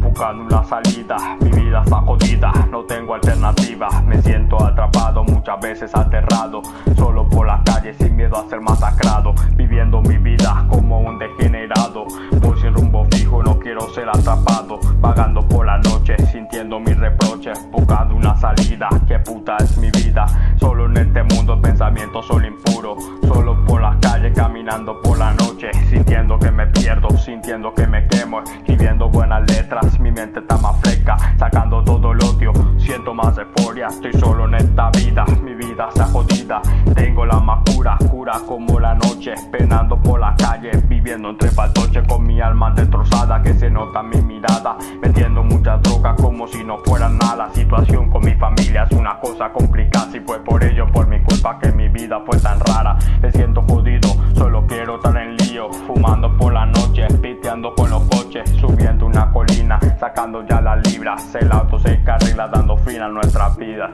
buscando una salida. Mi vida está jodida, no tengo alternativa. Me siento atrapado, muchas veces aterrado. Solo por la calle sin miedo a ser masacrado. Viviendo mi vida como un degenerado. Voy sin rumbo fijo, no quiero ser atrapado. Vagando por la noche, sintiendo mis reproches. Buscando una salida, que puta es mi vida en este mundo pensamientos son impuros. Solo por las calles caminando por la noche Sintiendo que me pierdo, sintiendo que me quemo Escribiendo buenas letras, mi mente está más fresca Sacando todo el odio, siento más euforia Estoy solo en esta vida, mi vida está jodida Tengo la más cura, como la noche Penando por la calle, viviendo entre faltoches Con mi alma destrozada que se nota mi mirada Metiendo mucha droga como si no fuera nada. Situación con mi familia es una cosa complicada Si fue por ello, por mi culpa que mi vida fue tan rara. Me siento jodido, solo quiero estar en lío Fumando por la noche, piteando con los coches Subiendo una colina, sacando ya las libras El auto se carrila dando fin a nuestras vidas